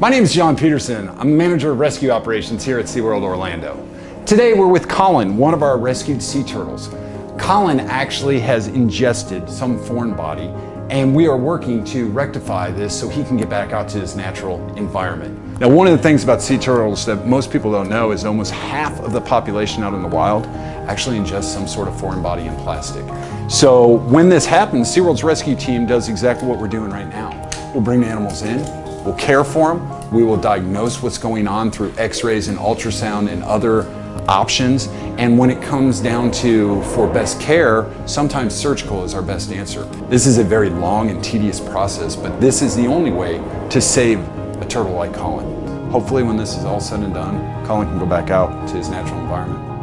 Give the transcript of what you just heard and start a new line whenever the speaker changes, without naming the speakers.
My name is John Peterson. I'm manager of rescue operations here at SeaWorld Orlando. Today we're with Colin, one of our rescued sea turtles. Colin actually has ingested some foreign body and we are working to rectify this so he can get back out to his natural environment. Now one of the things about sea turtles that most people don't know is almost half of the population out in the wild actually ingests some sort of foreign body in plastic. So when this happens, SeaWorld's rescue team does exactly what we're doing right now. We'll bring the animals in, We'll care for them. We will diagnose what's going on through x-rays and ultrasound and other options. And when it comes down to for best care, sometimes surgical is our best answer. This is a very long and tedious process, but this is the only way to save a turtle like Colin. Hopefully when this is all said and done, Colin can go back out to his natural environment.